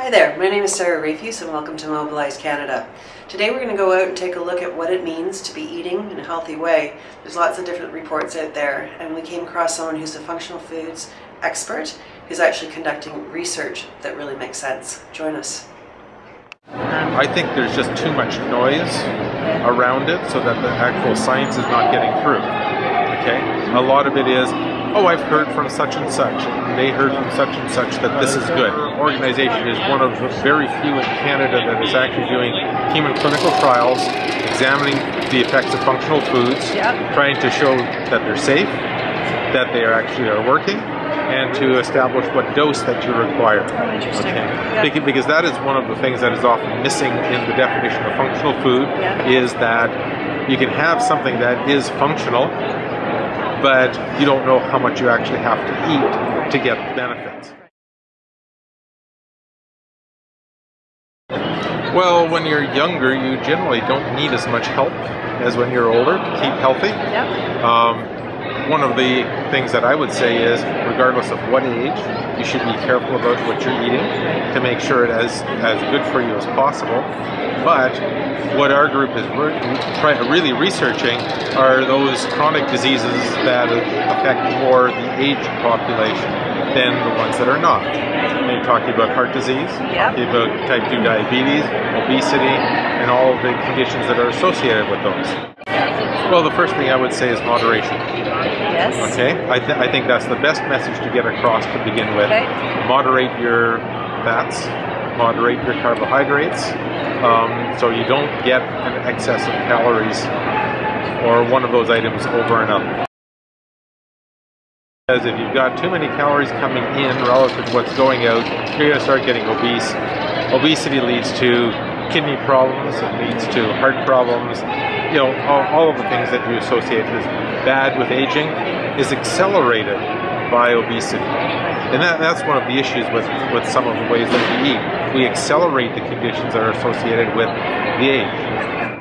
Hi there, my name is Sarah Rafuse and welcome to Mobilize Canada. Today we're going to go out and take a look at what it means to be eating in a healthy way. There's lots of different reports out there and we came across someone who's a functional foods expert who's actually conducting research that really makes sense. Join us. I think there's just too much noise around it so that the actual science is not getting through. Okay? A lot of it is oh, I've heard from such and such, and they heard from such and such that this is good. Organization is one of the very few in Canada that is actually doing human clinical trials, examining the effects of functional foods, yep. trying to show that they're safe, that they are actually are working, and to establish what dose that you require. Oh, interesting. Okay. Yep. Because that is one of the things that is often missing in the definition of functional food yep. is that you can have something that is functional but you don't know how much you actually have to eat to get the benefits. Well, when you're younger, you generally don't need as much help as when you're older to keep healthy. Yep. Um, one of the things that I would say is, regardless of what age, you should be careful about what you're eating to make sure it is as good for you as possible. But what our group is really researching are those chronic diseases that affect more the aged population than the ones that are not. Talking about heart disease, yep. talking about type 2 diabetes, obesity, and all the conditions that are associated with those. Well, the first thing I would say is moderation. Yes. Okay. I, th I think that's the best message to get across to begin with. Okay. Moderate your fats, moderate your carbohydrates, um, so you don't get an excess of calories or one of those items over and up. Because if you've got too many calories coming in relative to what's going out, you're going to start getting obese. Obesity leads to kidney problems, it leads to heart problems, you know, all, all of the things that you associate as bad with aging is accelerated by obesity. And that, that's one of the issues with, with some of the ways that we eat. We accelerate the conditions that are associated with the age.